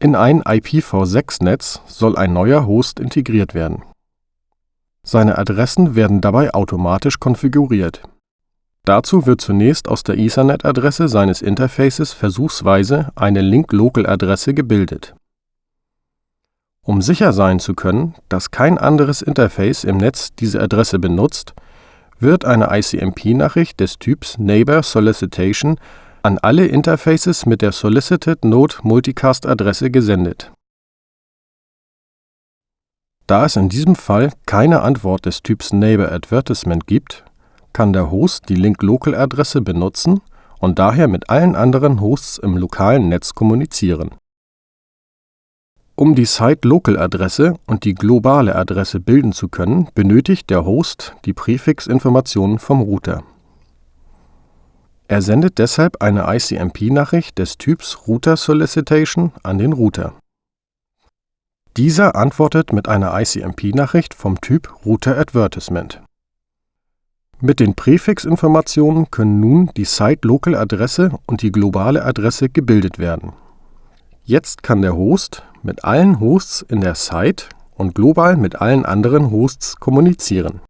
In ein IPv6-Netz soll ein neuer Host integriert werden. Seine Adressen werden dabei automatisch konfiguriert. Dazu wird zunächst aus der Ethernet-Adresse seines Interfaces versuchsweise eine Link-Local-Adresse gebildet. Um sicher sein zu können, dass kein anderes Interface im Netz diese Adresse benutzt, wird eine ICMP-Nachricht des Typs Neighbor Solicitation an alle Interfaces mit der Solicited Node Multicast Adresse gesendet. Da es in diesem Fall keine Antwort des Typs Neighbor Advertisement gibt, kann der Host die Link-Local-Adresse benutzen und daher mit allen anderen Hosts im lokalen Netz kommunizieren. Um die Site-Local-Adresse und die globale Adresse bilden zu können, benötigt der Host die Präfixinformationen vom Router. Er sendet deshalb eine ICMP-Nachricht des Typs Router Solicitation an den Router. Dieser antwortet mit einer ICMP-Nachricht vom Typ Router Advertisement. Mit den Präfixinformationen können nun die Site-Local-Adresse und die globale Adresse gebildet werden. Jetzt kann der Host mit allen Hosts in der Site und global mit allen anderen Hosts kommunizieren